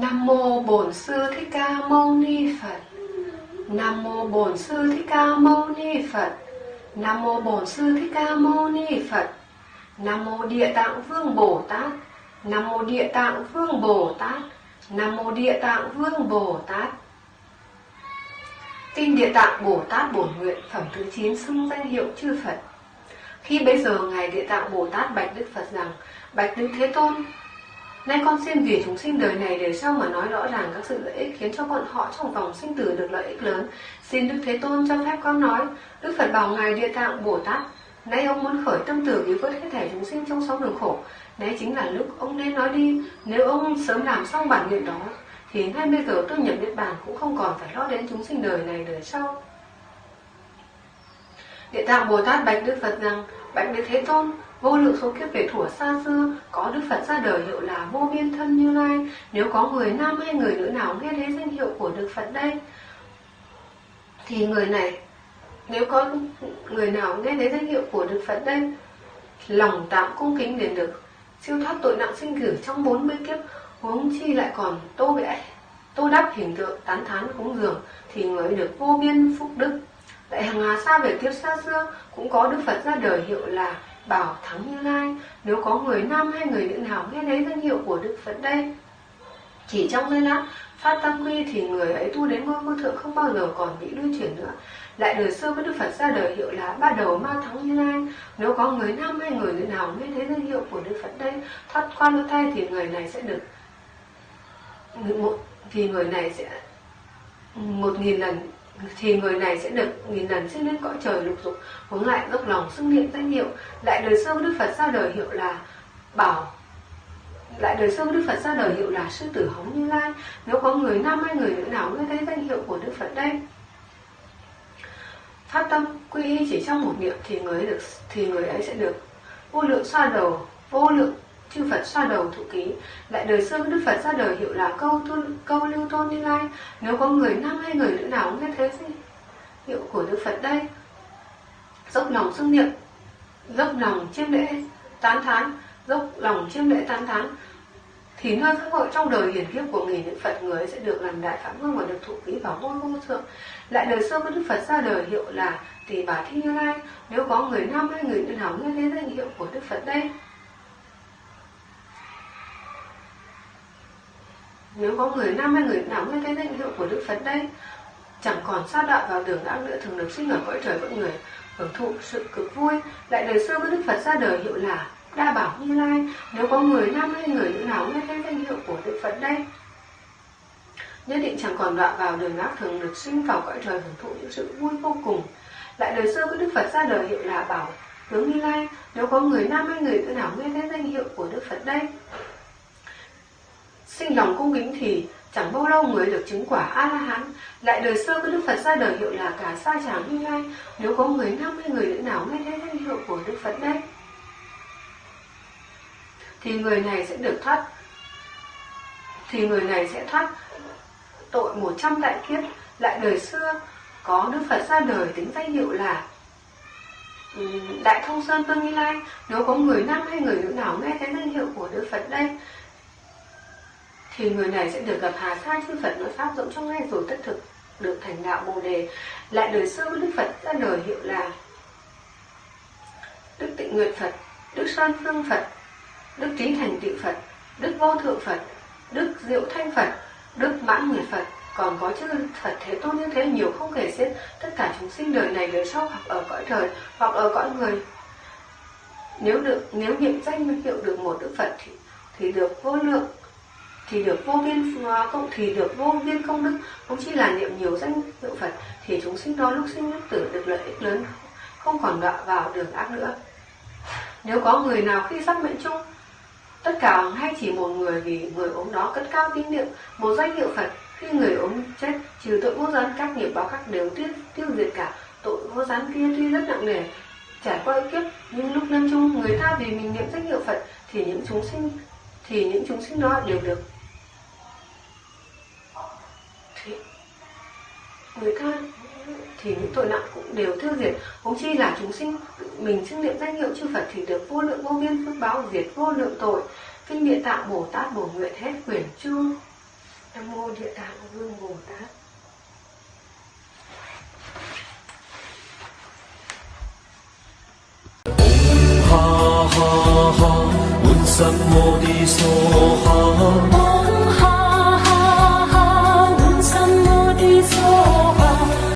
Nam mô Bổn Sư Thích Ca Mâu Ni Phật. Nam mô Bổn Sư Thích Ca Mâu Ni Phật. Nam mô Bổn Sư Thích Ca Mâu Ni Phật. Nam mô Địa Tạng Vương Bồ Tát. Nam mô Địa Tạng Vương Bồ Tát. Nam mô Địa Tạng Vương Bồ Tát. tin Địa Tạng Bồ Tát Bổn Nguyện phẩm thứ 9 xưng danh hiệu chư Phật. Khi bây giờ ngài Địa Tạng Bồ Tát bạch Đức Phật rằng: Bạch Đức Thế Tôn, Nay con xin vì chúng sinh đời này để sau mà nói rõ ràng các sự lợi ích khiến cho bọn họ trong vòng sinh tử được lợi ích lớn. Xin Đức Thế Tôn cho phép con nói. Đức Phật bảo Ngài Địa Tạng Bồ Tát. Nay ông muốn khởi tâm tử cứu vớt hết thể chúng sinh trong sáu đường khổ. Đấy chính là lúc ông nên nói đi. Nếu ông sớm làm xong bản nguyện đó, thì ngay bây giờ tôi nhập Niết Bàn cũng không còn phải lo đến chúng sinh đời này đời sau. Địa Tạng Bồ Tát bạch Đức Phật rằng, bạch Đức Thế Tôn, vô lượng số kiếp về thuở xa xưa có Đức Phật ra đời hiệu là vô biên thân Như Lai. Nếu có người nam hay người nữ nào nghe thấy danh hiệu của Đức Phật đây, thì người này nếu có người nào nghe thấy danh hiệu của Đức Phật đây, lòng tạm cung kính đến được. Siêu thoát tội nặng sinh tử trong 40 kiếp, huống chi lại còn tô vẽ tô đắp hình tượng tán thán cúng dường thì người được vô biên phúc đức. Tại hàng hà xa về kiếp xa xưa cũng có đức phật ra đời hiệu là bảo thắng như lai. Nếu có người nam hay người nữ nào nghe thấy danh hiệu của đức phật đây chỉ trong giây lát phát tăng quy thì người ấy tu đến ngôi vô thượng không bao giờ còn bị lưu chuyển nữa. Lại đời xưa có đức phật ra đời hiệu là ba đầu ma thắng như lai. Nếu có người nam hay người nữ nào nghe thấy danh hiệu của đức phật đây, thoát qua lỗ thay thì người này sẽ được một thì người này sẽ một nghìn lần, thì người này sẽ được nghìn lần sinh lên cõi trời lục dục, hướng lại dốc lòng xưng niệm danh hiệu. Lại đời xưa đức phật ra đời hiệu là bảo lại đời sau đức phật ra đời hiệu là sư tử hống như lai. Nếu có người nam hay người nữ nào nghe thấy danh hiệu của đức phật đây? Phát tâm quy y chỉ trong một niệm thì người được thì người ấy sẽ được vô lượng xoa đầu vô lượng chư Phật xoa đầu thụ ký. Lại đời xưa Đức Phật ra đời hiệu là câu tôn, câu lưu tôn như lai. Nếu có người nam hay người nữ nào nghe thế gì hiệu của Đức Phật đây? Dốc lòng xưng niệm dốc lòng chiêm lễ tán thán dốc, lòng chiêm lễ tán thán. Thì nơi các hội trong đời hiển kiếp của nghìn những Phật người sẽ được làm đại phạm vương và được thụ ký vào ngôi vô thượng. Lại đời xưa có Đức Phật ra đời hiệu là tỳ bà thi như lai. Nếu có người nam hay người nữ nào nghe thấy danh hiệu của Đức Phật đây? Nếu có người nam hay người nào nghe thấy danh hiệu của Đức Phật đây? Chẳng còn xa đạo vào đường ác nữa thường được sinh ở cõi trời mọi người, Hưởng thụ sự cực vui. Lại đời xưa có Đức Phật ra đời hiệu là Đa Bảo Như Lai. Nếu có người nam hay người nữ nào nghe thấy danh hiệu của Đức Phật đây? Nhất định chẳng còn đọa vào đường ác thường được sinh vào cõi trời hưởng thụ những sự vui vô cùng. Lại đời xưa có Đức Phật ra đời hiệu là Bảo Tướng Như Lai. Nếu có người nam hay người nữ nào nghe thấy danh hiệu của Đức Phật đây? Sinh lòng cung kính thì chẳng bao lâu người được chứng quả a la hán lại đời xưa có đức phật ra đời hiệu là cả sa chàng như lai. Nếu có người nam hay người nữ nào nghe thấy danh hiệu của đức phật đây? Thì người này sẽ được thoát. Thì người này sẽ thoát tội 100 đại kiếp. Lại đời xưa có đức phật ra đời tính danh hiệu là đại thông sơn tương như lai. Nếu có người nam hay người nữ nào nghe thấy danh hiệu của đức phật đây thì người này sẽ được gặp Hà Sa chư Phật nói pháp rộng trong ngay rồi tất thực được thành đạo Bồ đề. Lại đời xưa Đức Phật ra đời hiệu là Đức Tịnh Nguyệt Phật, Đức Sơn Phương Phật, Đức Trí Thành Tịu Phật, Đức Vô Thượng Phật, Đức Diệu Thanh Phật, Đức Mãn Nguyệt Phật, còn có chữ Phật Thế Tôn như thế nhiều không kể xiết. Tất cả chúng sinh đời này đời sau hoặc ở cõi trời hoặc ở cõi người. Nếu được nếu niệm danh hiệu được một Đức Phật thì, thì được vô lượng thì được vô biên công thì được vô biên công đức không chỉ là niệm nhiều danh hiệu Phật thì chúng sinh đó lúc sinh lúc tử được lợi ích lớn không còn đọa vào đường ác nữa nếu có người nào khi sắp mệnh chung tất cả hay chỉ một người vì người ốm đó cất cao tín niệm, một danh hiệu Phật. Khi người ốm chết, trừ tội vô gián, các nghiệp báo khác đều tiêu tiêu diệt cả. Tội vô gián kia tuy rất nặng nề, trải qua kiếp, nhưng lúc lâm chung, người ta vì mình niệm danh hiệu Phật, thì những chúng sinh, thì những chúng sinh đó đều được. Người ta thì những tội nặng cũng đều tiêu diệt. Huống chi là chúng sinh mình xưng niệm danh hiệu chư phật thì được vô lượng vô biên phước báo diệt vô lượng tội. Kinh địa tạng bồ tát bổ nguyện hết quyển chương nam mô địa tạng vương bồ tát. Ha ha ha, un sam mô đi ha.